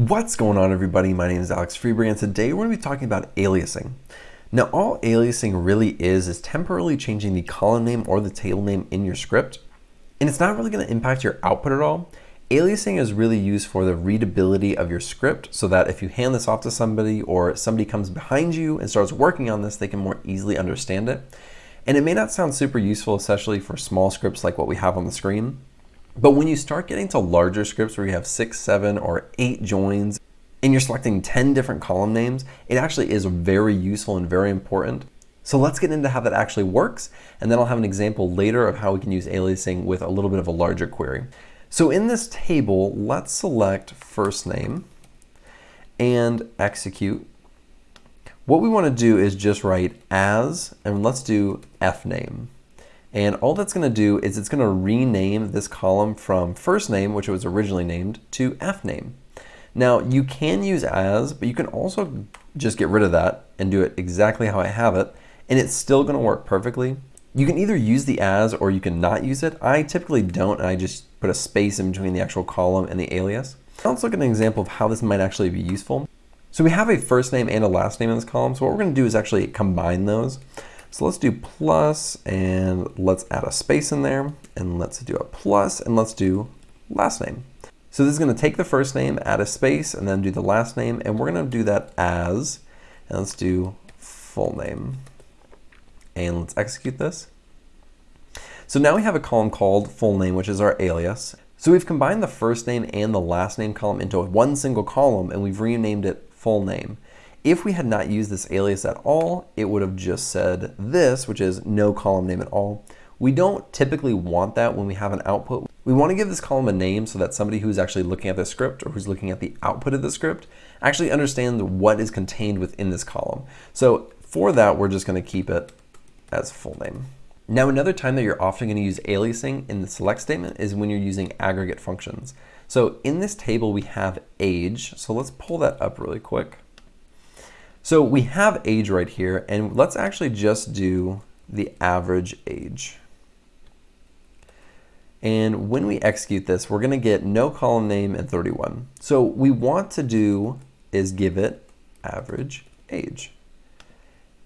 What's going on everybody? My name is Alex Freberg and today we're going to be talking about aliasing. Now all aliasing really is is temporarily changing the column name or the table name in your script and it's not really going to impact your output at all. Aliasing is really used for the readability of your script so that if you hand this off to somebody or somebody comes behind you and starts working on this, they can more easily understand it. And it may not sound super useful, especially for small scripts like what we have on the screen, but when you start getting to larger scripts where you have six, seven, or eight joins, and you're selecting 10 different column names, it actually is very useful and very important. So let's get into how that actually works, and then I'll have an example later of how we can use aliasing with a little bit of a larger query. So in this table, let's select first name and execute. What we want to do is just write as, and let's do f name. And all that's going to do is it's going to rename this column from first name, which it was originally named, to F name. Now you can use as, but you can also just get rid of that and do it exactly how I have it, and it's still going to work perfectly. You can either use the as or you can not use it. I typically don't, and I just put a space in between the actual column and the alias. Now let's look at an example of how this might actually be useful. So we have a first name and a last name in this column, so what we're going to do is actually combine those. So let's do plus and let's add a space in there and let's do a plus and let's do last name. So this is going to take the first name, add a space, and then do the last name, and we're going to do that as, and let's do full name. And let's execute this. So now we have a column called full name, which is our alias. So we've combined the first name and the last name column into one single column, and we've renamed it full name. If we had not used this alias at all, it would have just said this, which is no column name at all. We don't typically want that when we have an output. We want to give this column a name so that somebody who's actually looking at the script or who's looking at the output of the script actually understands what is contained within this column. So for that, we're just going to keep it as full name. Now another time that you're often going to use aliasing in the select statement is when you're using aggregate functions. So in this table we have age, so let's pull that up really quick. So we have age right here, and let's actually just do the average age. And when we execute this, we're going to get no column name and 31. So we want to do is give it average age.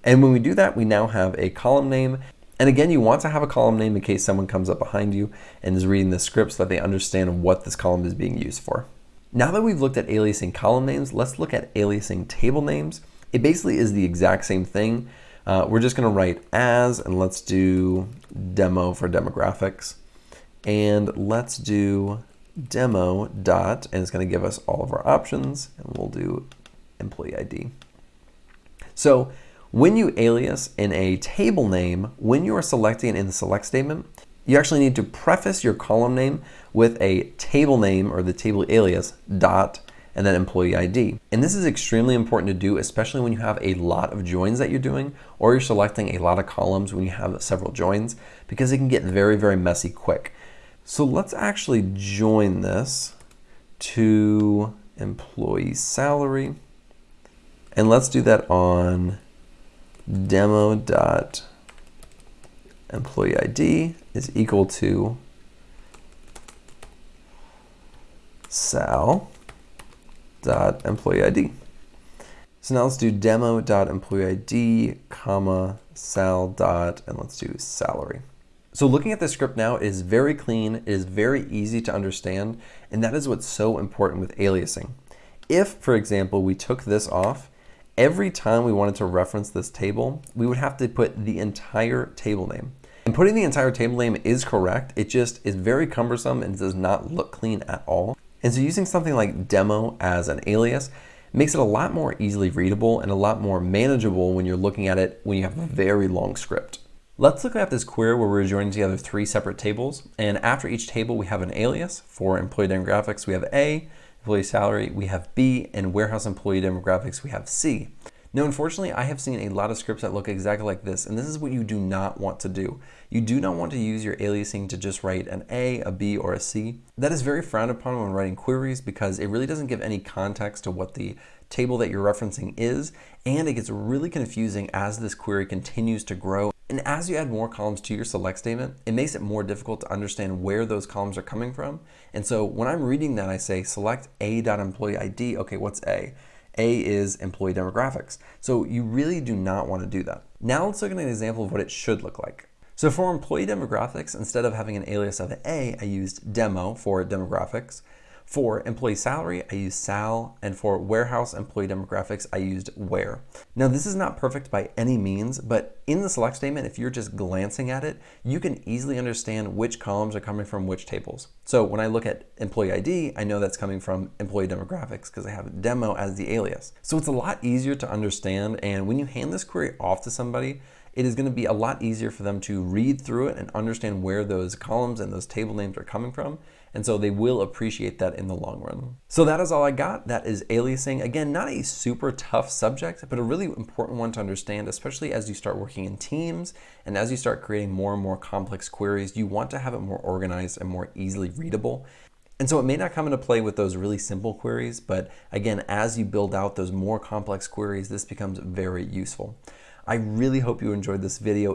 And when we do that, we now have a column name. And again, you want to have a column name in case someone comes up behind you and is reading the script so that they understand what this column is being used for. Now that we've looked at aliasing column names, let's look at aliasing table names. It basically is the exact same thing. Uh, we're just going to write as, and let's do demo for demographics. And let's do demo dot, and it's going to give us all of our options, and we'll do employee ID. So when you alias in a table name, when you are selecting in the select statement, you actually need to preface your column name with a table name or the table alias dot and then employee ID. And this is extremely important to do, especially when you have a lot of joins that you're doing, or you're selecting a lot of columns when you have several joins, because it can get very, very messy quick. So let's actually join this to employee salary. And let's do that on demo dot employee ID is equal to sal dot employee ID. So now let's do demo dot employee ID, comma, sal dot, and let's do salary. So looking at the script now is very clean, it is very easy to understand, and that is what's so important with aliasing. If, for example, we took this off, every time we wanted to reference this table, we would have to put the entire table name. And putting the entire table name is correct, it just is very cumbersome and does not look clean at all. And so using something like demo as an alias makes it a lot more easily readable and a lot more manageable when you're looking at it when you have a very long script. Let's look at this query where we're joining together three separate tables. And after each table, we have an alias. For employee demographics, we have A, employee salary, we have B, and warehouse employee demographics, we have C. Now, unfortunately, I have seen a lot of scripts that look exactly like this, and this is what you do not want to do. You do not want to use your aliasing to just write an A, a B, or a C. That is very frowned upon when writing queries because it really doesn't give any context to what the table that you're referencing is, and it gets really confusing as this query continues to grow. And as you add more columns to your select statement, it makes it more difficult to understand where those columns are coming from. And so when I'm reading that, I say select a.employee ID. Okay, what's A? A is employee demographics. So you really do not want to do that. Now let's look at an example of what it should look like. So for employee demographics, instead of having an alias of A, I used demo for demographics. For employee salary, I used sal, and for warehouse employee demographics, I used where. Now this is not perfect by any means, but in the select statement, if you're just glancing at it, you can easily understand which columns are coming from which tables. So when I look at employee ID, I know that's coming from employee demographics because I have demo as the alias. So it's a lot easier to understand, and when you hand this query off to somebody, it is going to be a lot easier for them to read through it and understand where those columns and those table names are coming from. And so they will appreciate that in the long run. So that is all I got. That is aliasing. Again, not a super tough subject, but a really important one to understand, especially as you start working in teams and as you start creating more and more complex queries, you want to have it more organized and more easily readable. And so it may not come into play with those really simple queries, but again, as you build out those more complex queries, this becomes very useful. I really hope you enjoyed this video.